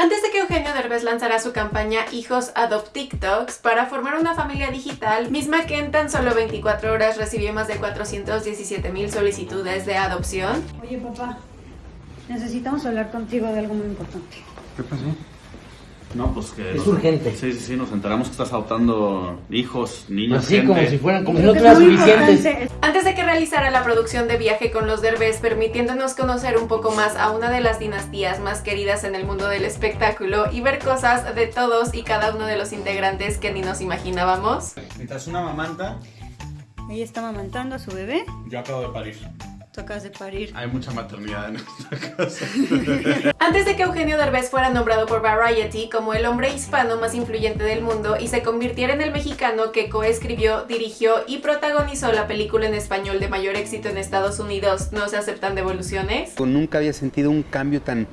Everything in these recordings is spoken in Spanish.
Antes de que Eugenio Derbez lanzara su campaña Hijos Adopt TikToks para formar una familia digital, misma que en tan solo 24 horas recibió más de 417 mil solicitudes de adopción. Oye papá, necesitamos hablar contigo de algo muy importante. ¿Qué pasó? No, pues que... Es urgente. Sí, sí, sí, nos enteramos que estás adoptando hijos, niños, Así gente. como si fueran, como no suficientes. Antes de que realizara la producción de Viaje con los Derbez, permitiéndonos conocer un poco más a una de las dinastías más queridas en el mundo del espectáculo y ver cosas de todos y cada uno de los integrantes que ni nos imaginábamos. Necesitas una mamanta. Ella está amamantando a su bebé. Yo acabo de parir. Acabas de parir. Hay mucha maternidad en esta casa. Antes de que Eugenio Derbez fuera nombrado por Variety como el hombre hispano más influyente del mundo y se convirtiera en el mexicano que coescribió, dirigió y protagonizó la película en español de mayor éxito en Estados Unidos, ¿No se aceptan devoluciones? Nunca había sentido un cambio tan,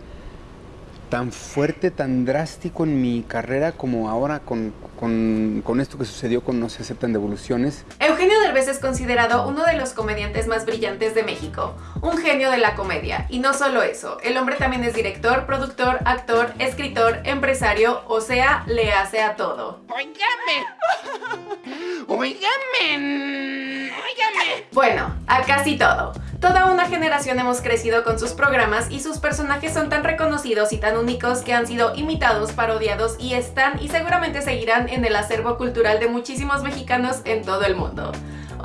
tan fuerte, tan drástico en mi carrera como ahora con, con- con esto que sucedió con No se aceptan devoluciones. Eugenio Derbez es considerado uno de los comediantes más brillantes de México, un genio de la comedia. Y no solo eso, el hombre también es director, productor, actor, escritor, empresario, o sea, le hace a todo. Bueno, a casi todo. Toda una generación hemos crecido con sus programas y sus personajes son tan reconocidos y tan únicos que han sido imitados, parodiados y están y seguramente seguirán en el acervo cultural de muchísimos mexicanos en todo el mundo.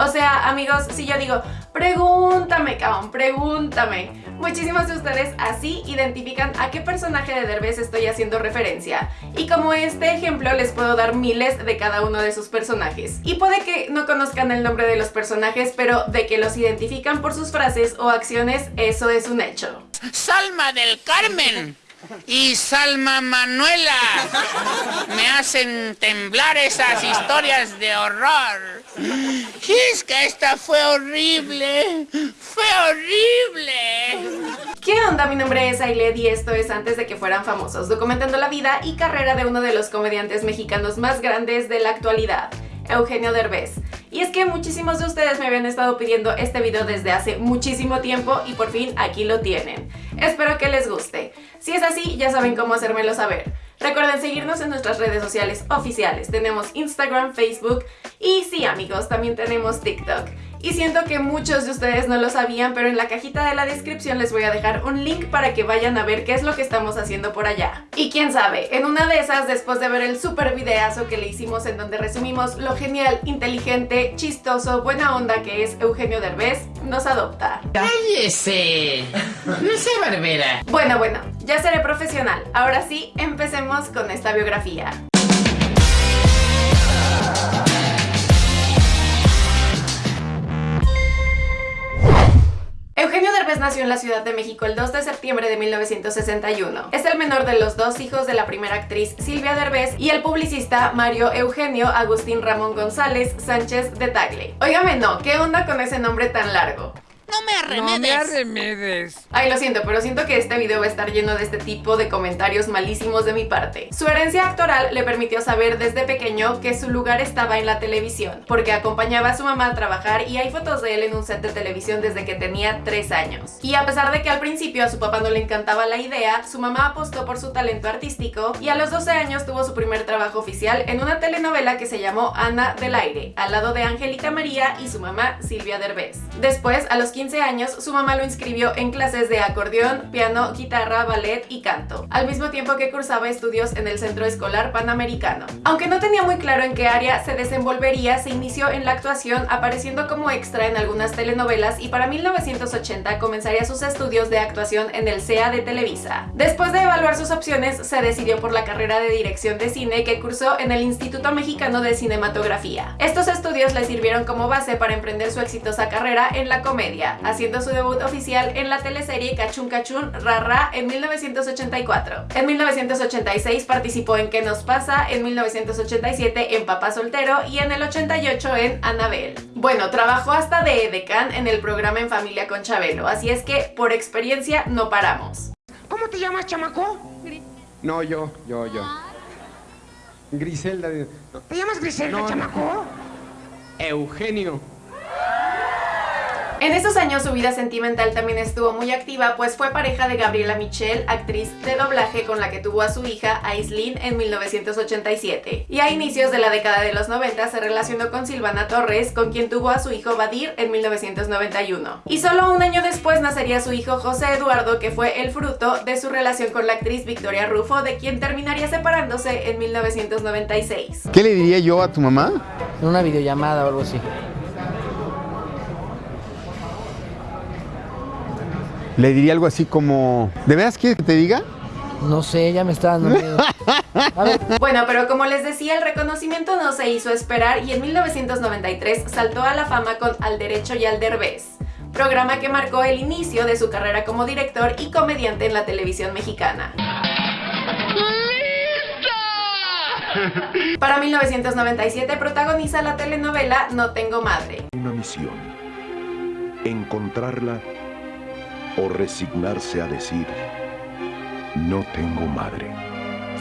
O sea, amigos, si yo digo, pregúntame, cabrón, pregúntame. Muchísimos de ustedes así identifican a qué personaje de Derbez estoy haciendo referencia. Y como este ejemplo les puedo dar miles de cada uno de sus personajes. Y puede que no conozcan el nombre de los personajes, pero de que los identifican por sus frases o acciones, eso es un hecho. Salma del Carmen y Salma Manuela me hacen temblar esas historias de horror. Es que esta fue horrible, fue horrible. ¿Qué onda? Mi nombre es Ailed y esto es Antes de que fueran famosos, documentando la vida y carrera de uno de los comediantes mexicanos más grandes de la actualidad, Eugenio Derbez. Y es que muchísimos de ustedes me habían estado pidiendo este video desde hace muchísimo tiempo y por fin aquí lo tienen. Espero que les guste. Si es así, ya saben cómo hacérmelo saber. Recuerden seguirnos en nuestras redes sociales oficiales. Tenemos Instagram, Facebook y sí amigos, también tenemos TikTok. Y siento que muchos de ustedes no lo sabían, pero en la cajita de la descripción les voy a dejar un link para que vayan a ver qué es lo que estamos haciendo por allá. Y quién sabe, en una de esas, después de ver el super videazo que le hicimos en donde resumimos lo genial, inteligente, chistoso, buena onda que es Eugenio Derbez, nos adopta. Cállese, no sé barbera. Bueno, bueno, ya seré profesional. Ahora sí, empecemos con esta biografía. Nació en la Ciudad de México el 2 de septiembre de 1961. Es el menor de los dos hijos de la primera actriz Silvia Derbez y el publicista Mario Eugenio Agustín Ramón González Sánchez de Tagle. Óigame, no, ¿qué onda con ese nombre tan largo? No me arremedes. Ay, lo siento, pero siento que este video va a estar lleno de este tipo de comentarios malísimos de mi parte. Su herencia actoral le permitió saber desde pequeño que su lugar estaba en la televisión, porque acompañaba a su mamá a trabajar y hay fotos de él en un set de televisión desde que tenía 3 años. Y a pesar de que al principio a su papá no le encantaba la idea, su mamá apostó por su talento artístico y a los 12 años tuvo su primer trabajo oficial en una telenovela que se llamó Ana del Aire, al lado de Angélica María y su mamá Silvia Derbez. Después, a los 15 años, su mamá lo inscribió en clases de acordeón, piano, guitarra, ballet y canto, al mismo tiempo que cursaba estudios en el Centro Escolar Panamericano. Aunque no tenía muy claro en qué área se desenvolvería, se inició en la actuación apareciendo como extra en algunas telenovelas y para 1980 comenzaría sus estudios de actuación en el CEA de Televisa. Después de evaluar sus opciones, se decidió por la carrera de dirección de cine que cursó en el Instituto Mexicano de Cinematografía. Estos estudios le sirvieron como base para emprender su exitosa carrera en la comedia, haciendo su debut oficial en la teleserie Cachún Cachún Rara en 1984. En 1986 participó en ¿Qué nos pasa? En 1987 en Papá Soltero y en el 88 en Anabel. Bueno, trabajó hasta de edecán en el programa En Familia con Chabelo, así es que por experiencia no paramos. ¿Cómo te llamas, chamaco? No, yo, yo, yo. Griselda. de- no, ¿Te llamas Griselda, No. chamaco? Eugenio. En esos años su vida sentimental también estuvo muy activa, pues fue pareja de Gabriela Michel, actriz de doblaje con la que tuvo a su hija Aislinn en 1987. Y a inicios de la década de los 90 se relacionó con Silvana Torres, con quien tuvo a su hijo Badir en 1991. Y solo un año después nacería su hijo José Eduardo, que fue el fruto de su relación con la actriz Victoria Rufo, de quien terminaría separándose en 1996. ¿Qué le diría yo a tu mamá? En una videollamada o algo así. Le diría algo así como, ¿de veras quieres que te diga? No sé, ya me está dando miedo. A ver, Bueno, pero como les decía, el reconocimiento no se hizo esperar y en 1993 saltó a la fama con Al Derecho y Al Derbez, programa que marcó el inicio de su carrera como director y comediante en la televisión mexicana. Para 1997 protagoniza la telenovela No Tengo Madre. Una misión. Encontrarla o resignarse a decir, no tengo madre.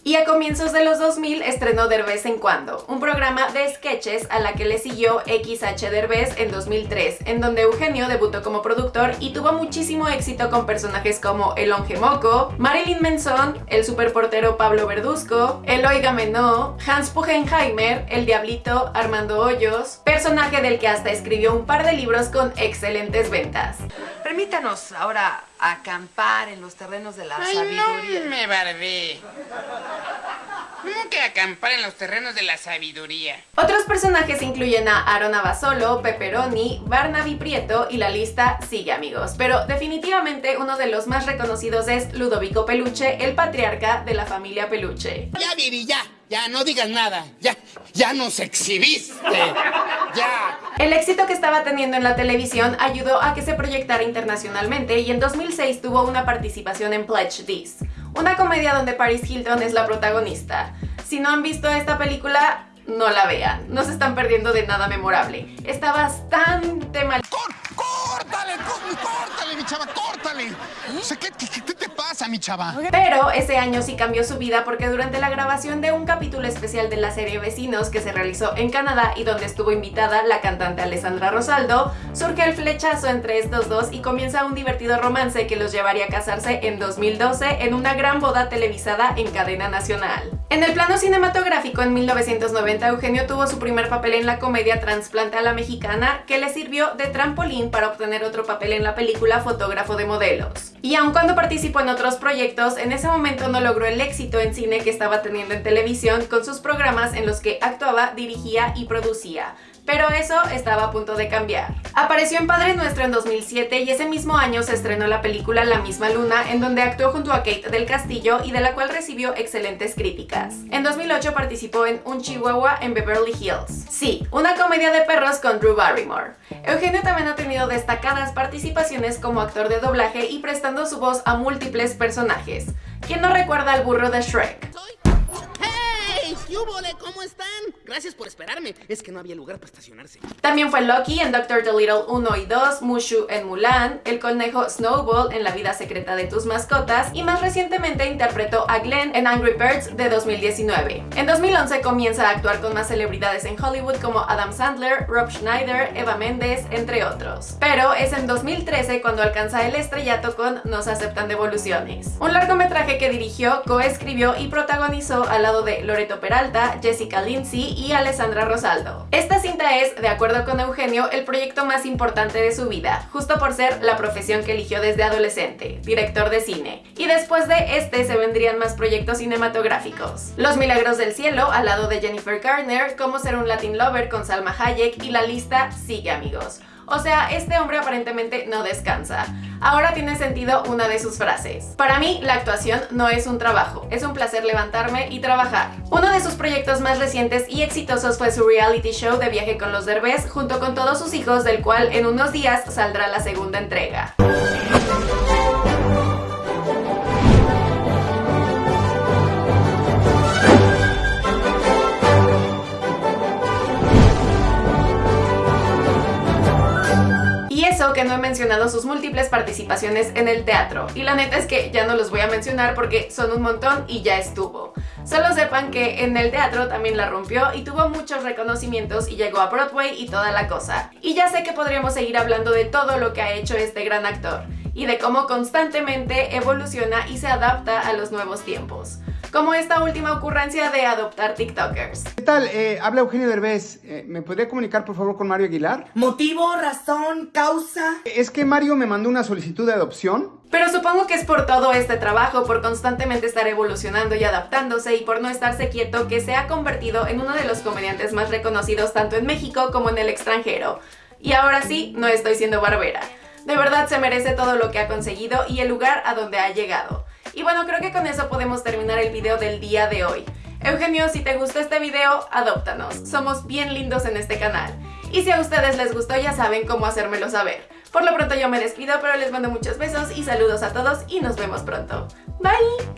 Y a comienzos de los 2000 estrenó Derbez en Cuando, un programa de sketches a la que le siguió XH Derbez en 2003, en donde Eugenio debutó como productor y tuvo muchísimo éxito con personajes como El Onge Moco, Marilyn Manson, el superportero Pablo Verduzco, Eloy Gamenó, Hans Pugenheimer, El Diablito, Armando Hoyos, personaje del que hasta escribió un par de libros con excelentes ventas. Permítanos ahora acampar en los terrenos de la Ay, sabiduría. no me barbé. ¿Cómo que acampar en los terrenos de la sabiduría? Otros personajes incluyen a Aaron Abasolo, Pepperoni, Barnaby Prieto y la lista sigue amigos, pero definitivamente uno de los más reconocidos es Ludovico Peluche, el patriarca de la familia Peluche. Ya, Viri, ya. Ya, no digas nada. Ya, ya nos exhibiste. Ya. El éxito que estaba teniendo en la televisión ayudó a que se proyectara internacionalmente y en 2006 tuvo una participación en Pledge This, una comedia donde Paris Hilton es la protagonista. Si no han visto esta película, no la vean, no se están perdiendo de nada memorable. Está bastante mal. ¡Córtale, córtale, mi chava, córtale! O sea, ¿qué, qué, qué te pasa, mi chava? Pero ese año sí cambió su vida porque durante la grabación de un capítulo especial de la serie Vecinos que se realizó en Canadá y donde estuvo invitada la cantante Alessandra Rosaldo, surge el flechazo entre estos dos y comienza un divertido romance que los llevaría a casarse en 2012 en una gran boda televisada en cadena nacional. En el plano cinematográfico en 1990 Eugenio tuvo su primer papel en la comedia Transplante a la Mexicana que le sirvió de trampolín para obtener otro papel en la película Fotógrafo de modelos. Y aun cuando participó en otros proyectos, en ese momento no logró el éxito en cine que estaba teniendo en televisión con sus programas en los que actuaba, dirigía y producía. Pero eso estaba a punto de cambiar. Apareció en Padre Nuestro en 2007 y ese mismo año se estrenó la película La misma luna, en donde actuó junto a Kate del Castillo y de la cual recibió excelentes críticas. En 2008 participó en Un Chihuahua en Beverly Hills. Sí, una comedia de perros con Drew Barrymore. Eugenio también ha tenido destacadas participaciones como actor de doblaje y prestando su voz a múltiples personajes. ¿Quién no recuerda al burro de Shrek? ¡Yúbole! ¿Cómo están? Gracias por esperarme. Es que no había lugar para estacionarse. También fue Loki en Doctor Dolittle 1 y 2, Mushu en Mulan, el conejo Snowball en La vida secreta de tus mascotas y más recientemente interpretó a Glenn en Angry Birds de 2019. En 2011 comienza a actuar con más celebridades en Hollywood como Adam Sandler, Rob Schneider, Eva Méndez, entre otros. Pero es en 2013 cuando alcanza el estrellato con Nos aceptan devoluciones, un largometraje que dirigió, coescribió y protagonizó al lado de Loreto Peralta, Jessica Lindsay y Alessandra Rosaldo. Esta cinta es, de acuerdo con Eugenio, el proyecto más importante de su vida, justo por ser la profesión que eligió desde adolescente, director de cine. Y después de este se vendrían más proyectos cinematográficos. Los Milagros del Cielo, al lado de Jennifer Garner, Cómo ser un Latin Lover con Salma Hayek y la lista sigue amigos. O sea, este hombre aparentemente no descansa. Ahora tiene sentido una de sus frases. Para mí, la actuación no es un trabajo, es un placer levantarme y trabajar. Uno de sus proyectos más recientes y exitosos fue su reality show de viaje con los Derbez junto con todos sus hijos, del cual en unos días saldrá la segunda entrega. Que no he mencionado sus múltiples participaciones en el teatro. Y la neta es que ya no los voy a mencionar porque son un montón y ya estuvo. Solo sepan que en el teatro también la rompió y tuvo muchos reconocimientos y llegó a Broadway y toda la cosa. Y ya sé que podríamos seguir hablando de todo lo que ha hecho este gran actor y de cómo constantemente evoluciona y se adapta a los nuevos tiempos. Como esta última ocurrencia de adoptar TikTokers. ¿Qué tal? Eh, habla Eugenio Derbez. Eh, ¿Me podría comunicar por favor con Mario Aguilar? ¿Motivo, razón, causa? Es que Mario me mandó una solicitud de adopción. Pero supongo que es por todo este trabajo, por constantemente estar evolucionando y adaptándose y por no estarse quieto que se ha convertido en uno de los comediantes más reconocidos tanto en México como en el extranjero. Y ahora sí, no estoy siendo barbera. De verdad se merece todo lo que ha conseguido y el lugar a donde ha llegado. Y bueno, creo que con eso podemos terminar el video del día de hoy. Eugenio, si te gustó este video, adóptanos. Somos bien lindos en este canal. Y si a ustedes les gustó, ya saben cómo hacérmelo saber. Por lo pronto yo me despido, pero les mando muchos besos y saludos a todos y nos vemos pronto. Bye!